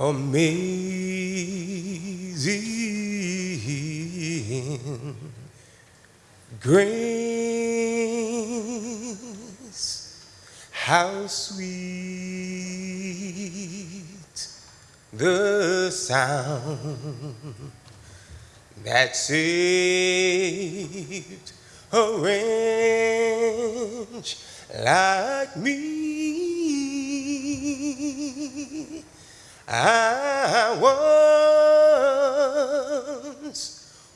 amazing grace, how sweet the sound that saved a wretch like me. I once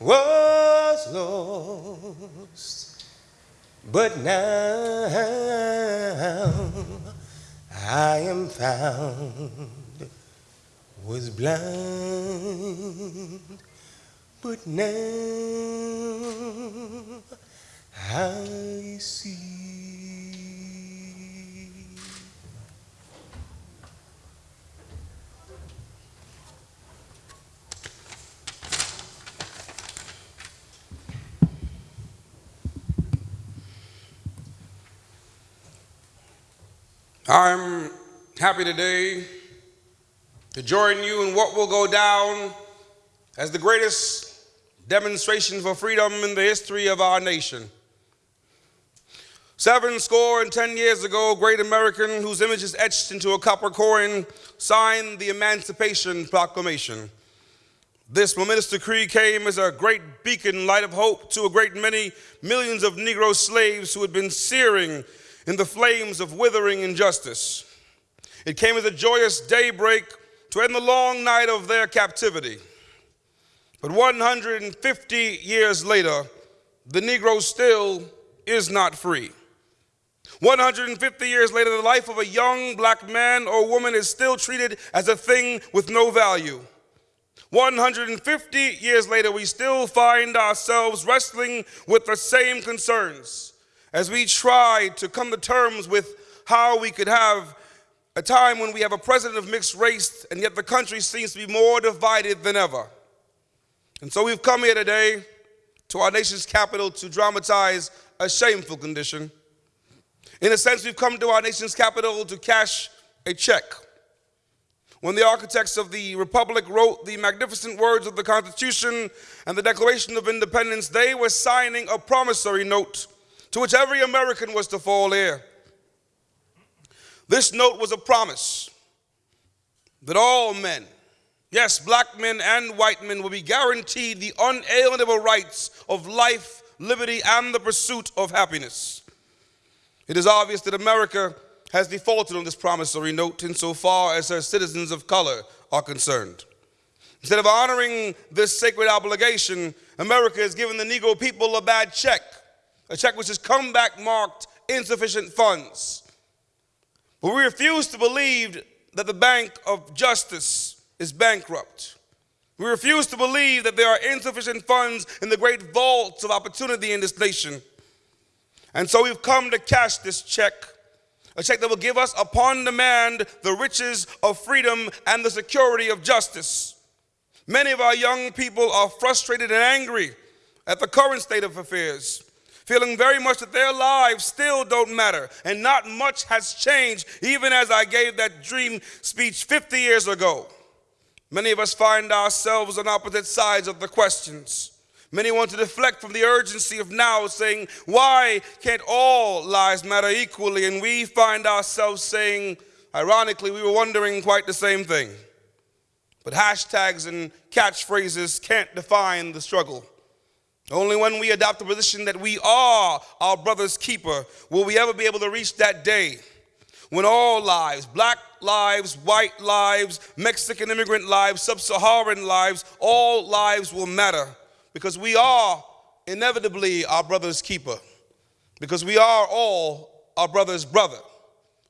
was lost, but now I am found. Was blind, but now I see. I'm happy today to join you in what will go down as the greatest demonstration for freedom in the history of our nation. Seven score and ten years ago, a great American whose image is etched into a copper coin signed the Emancipation Proclamation. This momentous decree came as a great beacon light of hope to a great many millions of Negro slaves who had been searing in the flames of withering injustice. It came as a joyous daybreak to end the long night of their captivity. But 150 years later, the Negro still is not free. 150 years later, the life of a young black man or woman is still treated as a thing with no value. 150 years later, we still find ourselves wrestling with the same concerns as we try to come to terms with how we could have a time when we have a president of mixed race and yet the country seems to be more divided than ever. And so we've come here today to our nation's capital to dramatize a shameful condition. In a sense, we've come to our nation's capital to cash a check. When the architects of the Republic wrote the magnificent words of the Constitution and the Declaration of Independence, they were signing a promissory note to which every American was to fall heir. This note was a promise that all men, yes, black men and white men, will be guaranteed the unalienable rights of life, liberty, and the pursuit of happiness. It is obvious that America has defaulted on this promissory note insofar as her citizens of color are concerned. Instead of honoring this sacred obligation, America has given the Negro people a bad check a check which has come back marked insufficient funds. But we refuse to believe that the Bank of Justice is bankrupt. We refuse to believe that there are insufficient funds in the great vaults of opportunity in this nation. And so we've come to cash this check, a check that will give us upon demand the riches of freedom and the security of justice. Many of our young people are frustrated and angry at the current state of affairs feeling very much that their lives still don't matter and not much has changed, even as I gave that dream speech 50 years ago. Many of us find ourselves on opposite sides of the questions. Many want to deflect from the urgency of now, saying, Why can't all lives matter equally? And we find ourselves saying, ironically, we were wondering quite the same thing. But hashtags and catchphrases can't define the struggle. Only when we adopt the position that we are our brother's keeper will we ever be able to reach that day when all lives, black lives, white lives, Mexican immigrant lives, sub-Saharan lives, all lives will matter because we are inevitably our brother's keeper because we are all our brother's brother.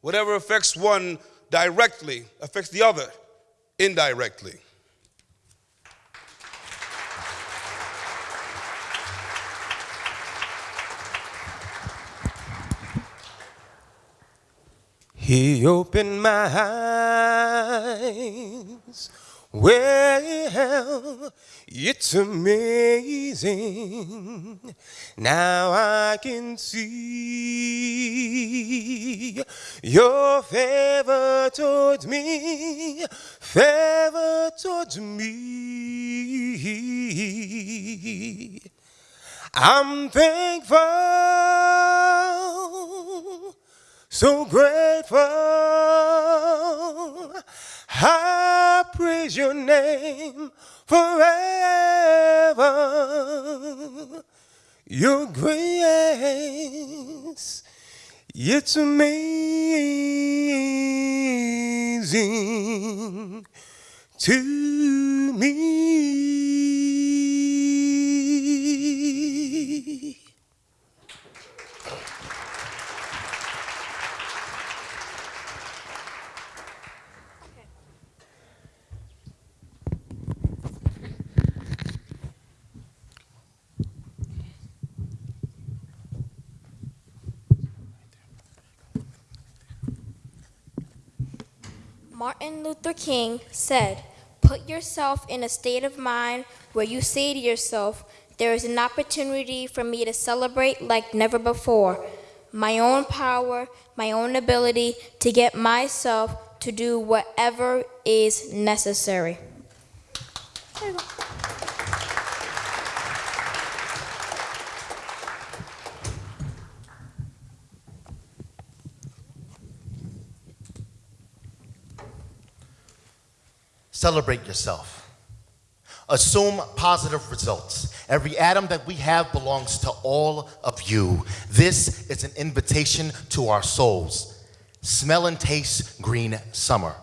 Whatever affects one directly affects the other indirectly. He opened my eyes Well, it's amazing. Now I can see your favor towards me, favor towards me. I'm thankful, so grateful. I praise your name forever. Your grace, it's amazing to me. Martin Luther King said, Put yourself in a state of mind where you say to yourself, There is an opportunity for me to celebrate like never before. My own power, my own ability to get myself to do whatever is necessary. Celebrate yourself. Assume positive results. Every atom that we have belongs to all of you. This is an invitation to our souls. Smell and taste green summer.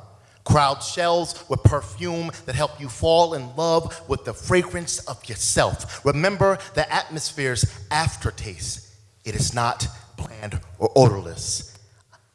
Crowd shells with perfume that help you fall in love with the fragrance of yourself. Remember the atmosphere's aftertaste. It is not bland or odorless.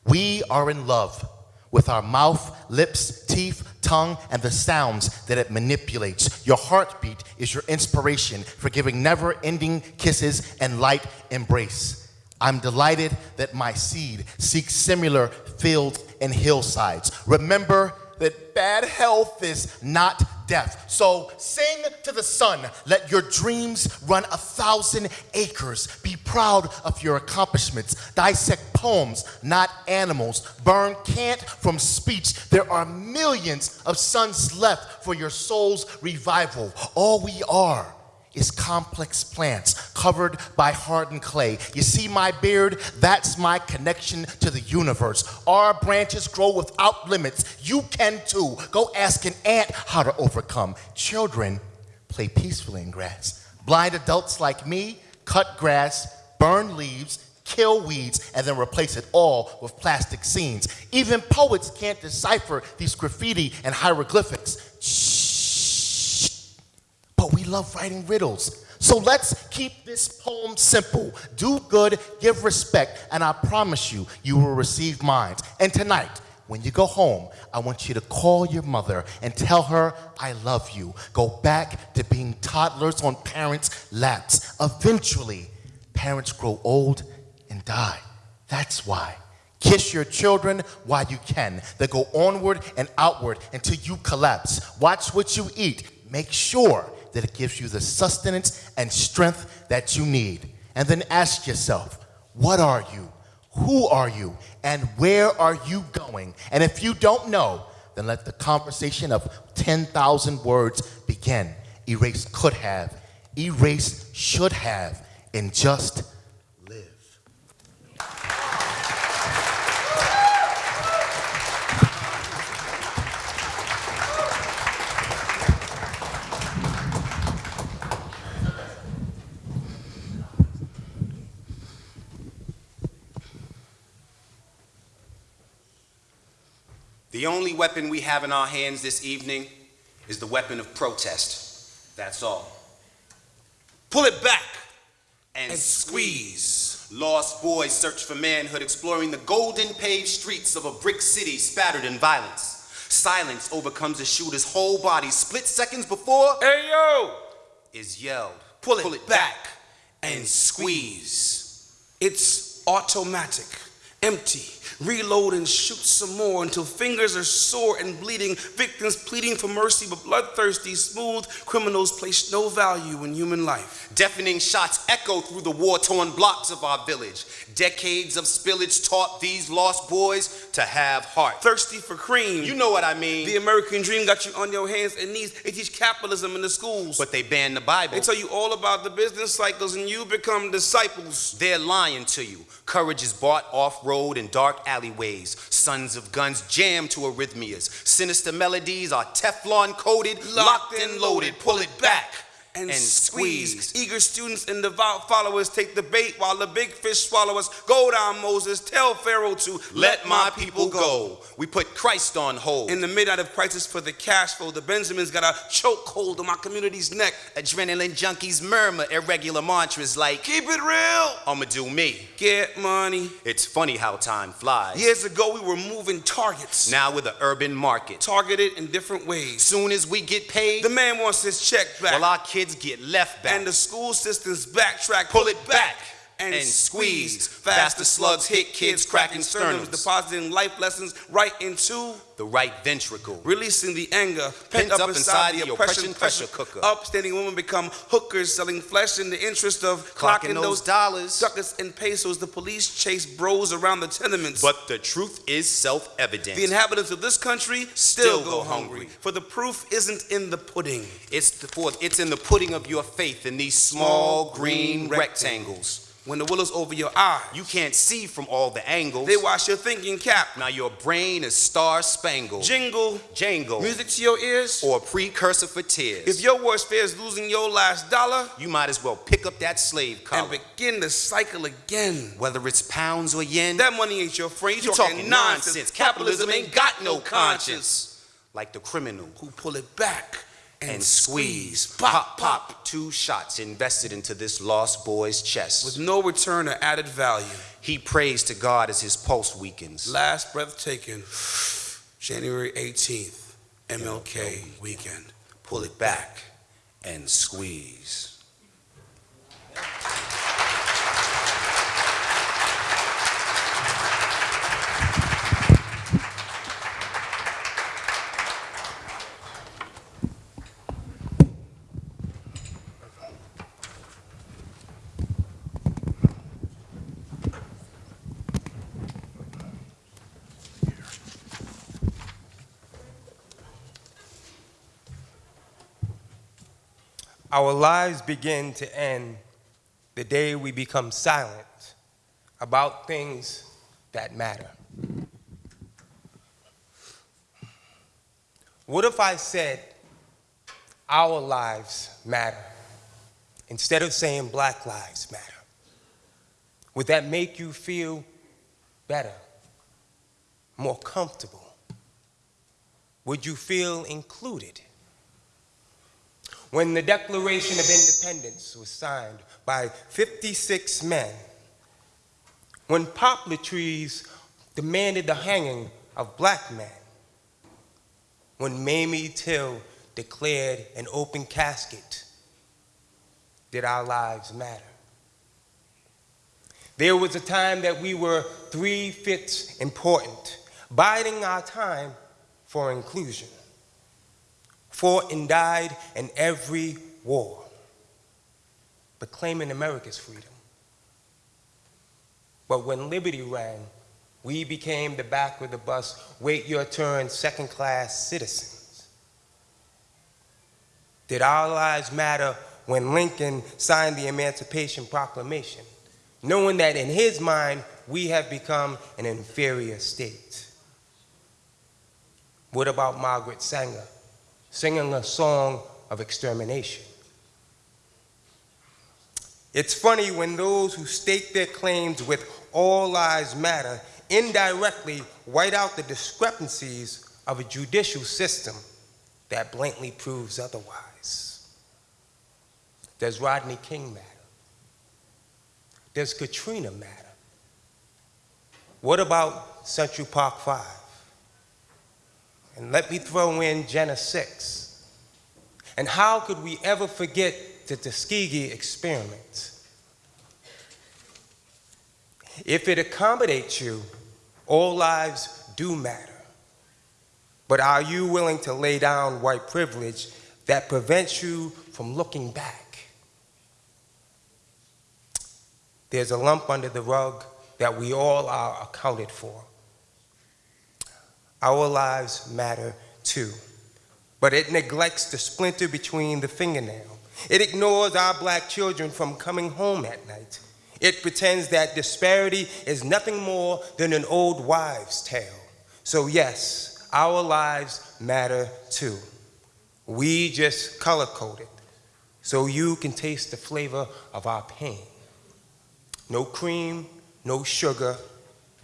We are in love with our mouth, lips, teeth, tongue, and the sounds that it manipulates. Your heartbeat is your inspiration for giving never ending kisses and light embrace. I'm delighted that my seed seeks similar fields and hillsides. Remember that bad health is not death. So sing to the sun. Let your dreams run a thousand acres. Be proud of your accomplishments. Dissect poems, not animals. Burn cant from speech. There are millions of suns left for your soul's revival. All we are is complex plants covered by hardened clay. You see my beard? That's my connection to the universe. Our branches grow without limits. You can too. Go ask an ant how to overcome. Children play peacefully in grass. Blind adults like me cut grass, burn leaves, kill weeds, and then replace it all with plastic scenes. Even poets can't decipher these graffiti and hieroglyphics. But we love writing riddles. So let's keep this poem simple. Do good, give respect, and I promise you, you will receive mine. And tonight, when you go home, I want you to call your mother and tell her, I love you. Go back to being toddlers on parents' laps. Eventually, parents grow old and die. That's why. Kiss your children while you can. They go onward and outward until you collapse. Watch what you eat. Make sure that it gives you the sustenance and strength that you need. And then ask yourself, what are you? Who are you? And where are you going? And if you don't know, then let the conversation of 10,000 words begin. Erase could have, erase should have, in just The only weapon we have in our hands this evening is the weapon of protest. That's all. Pull it back and, And squeeze. Lost boys search for manhood, exploring the golden paved streets of a brick city spattered in violence. Silence overcomes a shooter's whole body split seconds before Hey yo! is yelled. Pull it, Pull it back and squeeze. It's automatic, empty, Reload and shoot some more until fingers are sore and bleeding. Victims pleading for mercy, but bloodthirsty, smooth criminals place no value in human life. Deafening shots echo through the war torn blocks of our village. Decades of spillage taught these lost boys to have heart. Thirsty for cream. You know what I mean. the American dream got you on your hands and knees. They teach capitalism in the schools. but they ban the Bible. they tell you all about the business cycles and you become disciples. They're lying to you. Courage is bought off road in dark alleyways. Sons of guns jam to arrhythmias. Sinister melodies are Teflon coated, locked and loaded. Pull it back and, and squeeze. squeeze. Eager students and devout followers take the bait while the big fish swallow us. Go down, Moses. Tell Pharaoh to Let my people go. We put Christ on hold. In the midnight of crisis for the cash flow, the Benjamins got a chokehold on my community's neck. Adrenaline junkies murmur irregular mantras like, Keep it real. I'ma do me. Get money. It's funny how time flies. Years ago, we were moving targets, Now we're the urban market. targeted in different ways. Soon as we get paid, The man wants his check back. well, our kids get left back. and the school systems backtrack, Pull it back and, and squeeze. Faster slugs hit kids, cracking sternums, depositing life lessons right into the right ventricle. releasing the anger Pent up inside the oppression pressure cooker. Upstanding women become hookers, selling flesh in the interest of Clocking clocking those dollars. ducats and pesos. The police chase bros around the tenements. But the truth is self evident. the inhabitants of this country still, Still go, go hungry. hungry. For the proof isn't in the pudding. It's, the, for, it's in the pudding of your faith in these small green rectangles. When the willow's over your eyes, You can't see from all the angles. they wash your thinking cap. now your brain is star spangled. Jingle, Jangle. music to your ears. Or a precursor for tears. If your worst fear is losing your last dollar, you might as well pick up that slave collar. and begin the cycle again. Whether it's pounds or yen, That money ain't your friend. You you talking, talking nonsense. nonsense. Capitalism ain't got no conscience. Like the criminal Who pull it back and, squeeze. Pop, pop. Two shots invested into this lost boy's chest. with no return or added value. He prays to God as his pulse weakens. Last breath taken, January 18th, MLK weekend. Pull it back and squeeze. Our lives begin to end the day we become silent about things that matter. What if I said our lives matter instead of saying black lives matter? Would that make you feel better, more comfortable? Would you feel included? When the Declaration of Independence was signed by 56 men, when poplar trees demanded the hanging of black men, when Mamie Till declared an open casket, did our lives matter? There was a time that we were three fifths important, biding our time for inclusion fought and died in every war, but claiming America's freedom. But when liberty rang, we became the back of the bus, wait your turn, second class citizens. Did our lives matter when Lincoln signed the Emancipation Proclamation, knowing that in his mind we have become an inferior state? What about Margaret Sanger? Singing a song of extermination. It's funny when those who stake their claims with all lives matter indirectly white out the discrepancies of a judicial system that blatantly proves otherwise. Does Rodney King matter? Does Katrina matter? What about Central Park 5? And let me throw in Jena 6. And how could we ever forget the Tuskegee experiment? If it accommodates you, All lives do matter. But are you willing to lay down white privilege that prevents you from looking back? There's a lump under the rug that we all are accounted for. Our lives matter too, but it neglects the splinter between the fingernail. It ignores our black children from coming home at night. It pretends that disparity is nothing more than an old wives' tale. So, yes, our lives matter too. We just color code it so you can taste the flavor of our pain. No cream, no sugar,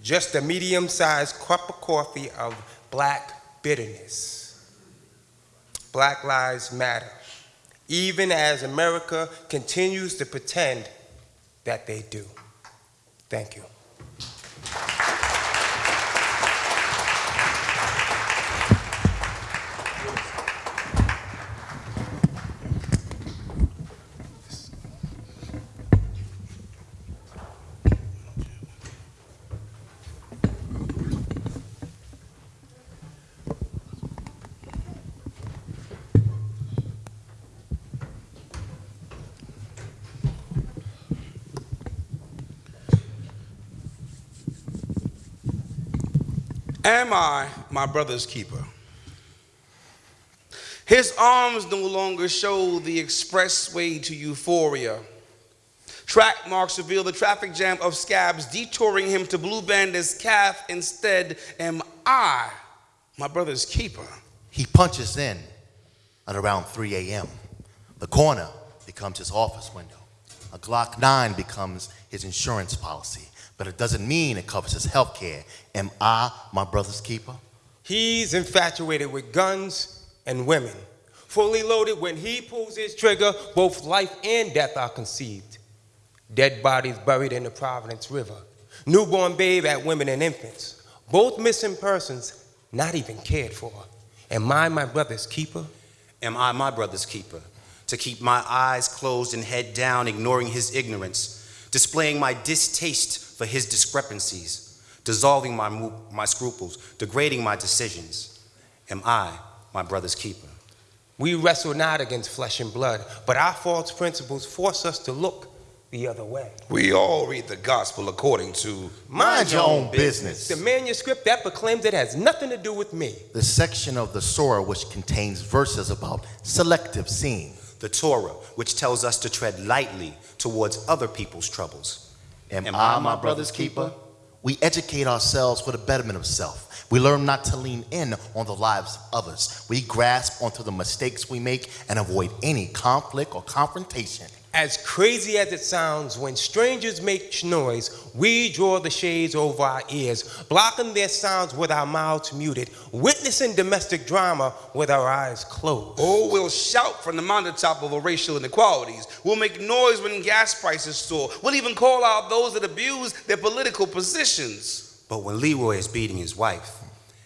just a medium sized cup of coffee of black bitterness. Black lives matter, even as America continues to pretend that they do. Thank you. Am I my brother's keeper? His arms no longer show the expressway to euphoria. Track marks reveal the traffic jam of scabs detouring him to Blue Bandit's calf. Instead, am I my brother's keeper? He punches in at around 3 a.m. The corner becomes his office window. A Glock 9 becomes his insurance policy, but it doesn't mean it covers his health care. Am I my brother's keeper? He's infatuated with guns and women. Fully loaded, when he pulls his trigger, both life and death are conceived. Dead bodies buried in the Providence River. Newborn babe at women and infants. Both missing persons not even cared for. Am I my brother's keeper? Am I my brother's keeper? To keep my eyes closed and head down, ignoring his ignorance, displaying my distaste for his discrepancies, dissolving my, my scruples, degrading my decisions. Am I my brother's keeper? We wrestle not against flesh and blood, but our false principles force us to look the other way. We all read the gospel according to Mind your own business. The manuscript that proclaims it has nothing to do with me. The section of the Surah which contains verses about selective seeing. The Torah, which tells us to tread lightly towards other people's troubles. Am, Am I my brother's keeper? We educate ourselves for the betterment of self. We learn not to lean in on the lives of others. We grasp onto the mistakes we make and avoid any conflict or confrontation. As crazy as it sounds, when strangers make noise, we draw the shades over our ears, blocking their sounds with our mouths muted, witnessing domestic drama with our eyes closed. Oh, we'll shout from the mountaintop over racial inequalities. We'll make noise when gas prices soar. We'll even call out those that abuse their political positions. But when Leroy is beating his wife,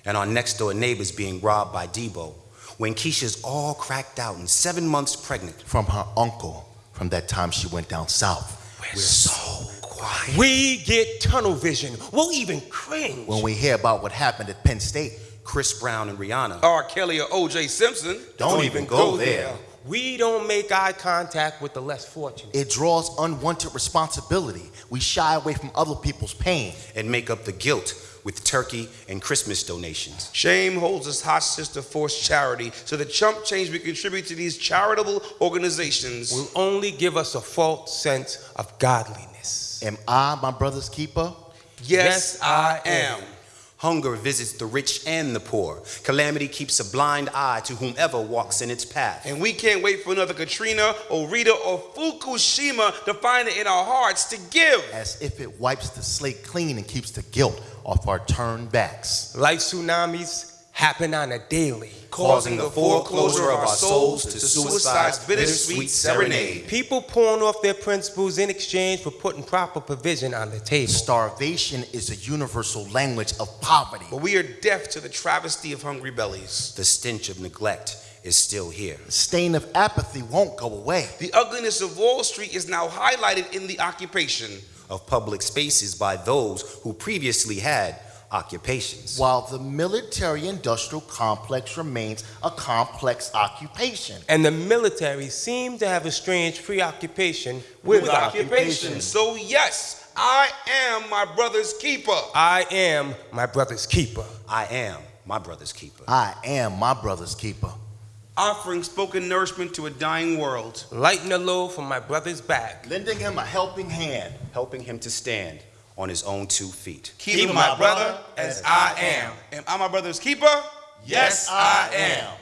and our next door neighbor's being robbed by Debo, when Keisha's all cracked out and seven months pregnant, From her uncle from that time she went down south. we're so quiet. We get tunnel vision. We'll even cringe. When we hear about what happened at Penn State, Chris Brown and Rihanna. R. Kelly or O.J. Simpson. don't, even go there. We don't make eye contact with the less fortunate. It draws unwanted responsibility. We shy away from other people's pain. and make up the guilt with turkey and Christmas donations. Shame holds us hostage to forced charity. So the chump change we contribute to these charitable organizations. will only give us a false sense of godliness. Am I my brother's keeper? yes, I am. Hunger visits the rich and the poor. Calamity keeps a blind eye to whomever walks in its path. And we can't wait for another Katrina or Rita or Fukushima to find it in our hearts to give. As if it wipes the slate clean and keeps the guilt off our turned backs. Like tsunamis happen on a daily. Causing the foreclosure of our souls to suicide's bittersweet serenade. People pawn off their principles in exchange for putting proper provision on the table. Starvation is a universal language of poverty. But we are deaf to the travesty of hungry bellies. The stench of neglect is still here. The stain of apathy won't go away. The ugliness of Wall Street is now highlighted in the occupation. Of public spaces by those who previously had occupations. while the military industrial complex remains a complex occupation. And the military seem to have a strange preoccupation with, With occupation. occupation. So, yes, I am my brother's keeper. I am my brother's keeper. I am my brother's keeper. I am my brother's keeper. Offering spoken nourishment to a dying world. Lighten the load from my brother's back. Lending him a helping hand. helping him to stand on his own two feet. Keep, my, brother, brother as I am. Am I my brother's keeper? Yes, I am.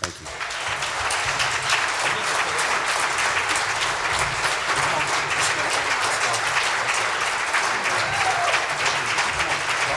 Thank you.